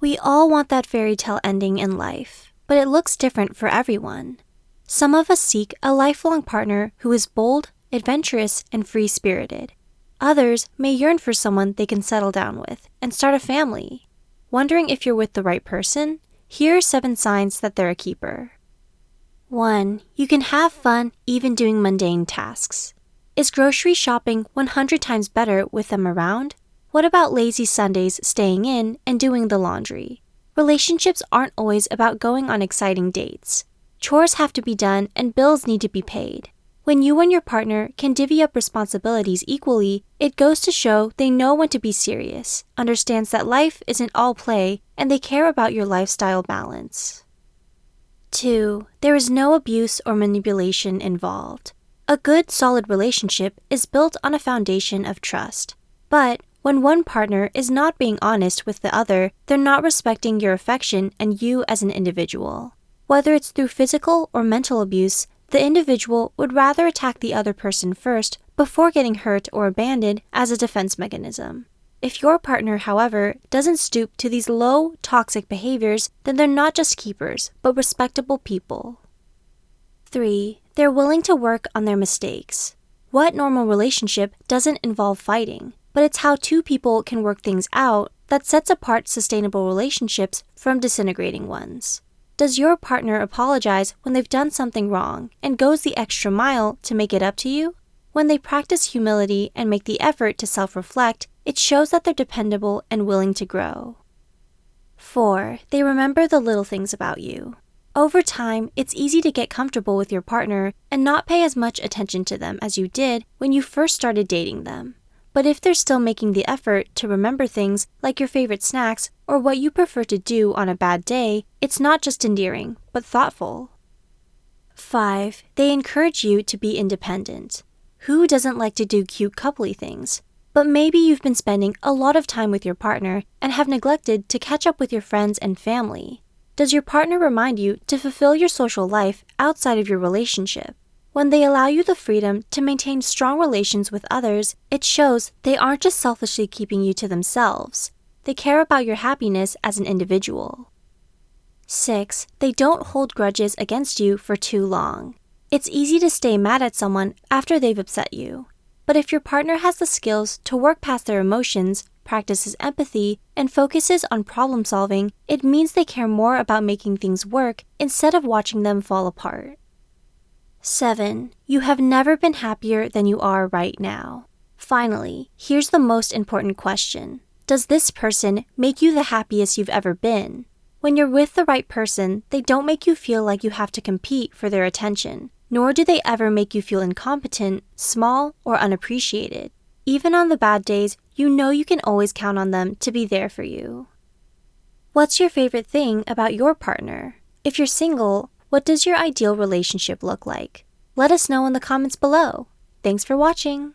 We all want that fairy tale ending in life, but it looks different for everyone. Some of us seek a lifelong partner who is bold, adventurous, and free spirited. Others may yearn for someone they can settle down with and start a family. Wondering if you're with the right person? Here are seven signs that they're a keeper. 1. You can have fun even doing mundane tasks. Is grocery shopping 100 times better with them around? What about lazy Sundays staying in and doing the laundry? Relationships aren't always about going on exciting dates. Chores have to be done and bills need to be paid. When you and your partner can divvy up responsibilities equally, it goes to show they know when to be serious, understands that life isn't all play, and they care about your lifestyle balance. 2. There is no abuse or manipulation involved. A good, solid relationship is built on a foundation of trust. But when one partner is not being honest with the other, they're not respecting your affection and you as an individual. Whether it's through physical or mental abuse, the individual would rather attack the other person first before getting hurt or abandoned as a defense mechanism. If your partner, however, doesn't stoop to these low, toxic behaviors, then they're not just keepers, but respectable people. 3. They're willing to work on their mistakes. What normal relationship doesn't involve fighting? But it's how two people can work things out that sets apart sustainable relationships from disintegrating ones. Does your partner apologize when they've done something wrong and goes the extra mile to make it up to you? When they practice humility and make the effort to self reflect, it shows that they're dependable and willing to grow. 4. They remember the little things about you. Over time, it's easy to get comfortable with your partner and not pay as much attention to them as you did when you first started dating them. But if they're still making the effort to remember things like your favorite snacks or what you prefer to do on a bad day, it's not just endearing, but thoughtful. 5. They encourage you to be independent. Who doesn't like to do cute coupley things? But maybe you've been spending a lot of time with your partner and have neglected to catch up with your friends and family. Does your partner remind you to fulfill your social life outside of your relationship? When they allow you the freedom to maintain strong relations with others, it shows they aren't just selfishly keeping you to themselves. They care about your happiness as an individual. 6. They don't hold grudges against you for too long. It's easy to stay mad at someone after they've upset you. But if your partner has the skills to work past their emotions, practices empathy, and focuses on problem solving, it means they care more about making things work instead of watching them fall apart. 7. You have never been happier than you are right now. Finally, here's the most important question Does this person make you the happiest you've ever been? When you're with the right person, they don't make you feel like you have to compete for their attention, nor do they ever make you feel incompetent, small, or unappreciated. Even on the bad days, you know you can always count on them to be there for you. What's your favorite thing about your partner? If you're single, what does your ideal relationship look like? Let us know in the comments below. Thanks for watching!